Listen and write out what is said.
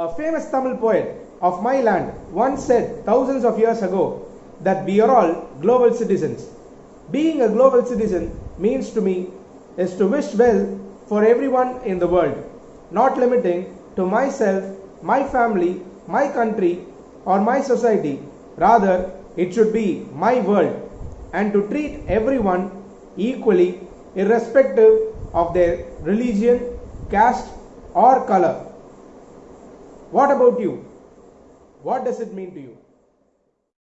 A famous Tamil poet of my land once said thousands of years ago that we are all global citizens. Being a global citizen means to me is to wish well for everyone in the world, not limiting to myself, my family, my country, or my society. Rather, it should be my world and to treat everyone equally, irrespective of their religion, caste, or color. What about you? What does it mean to you?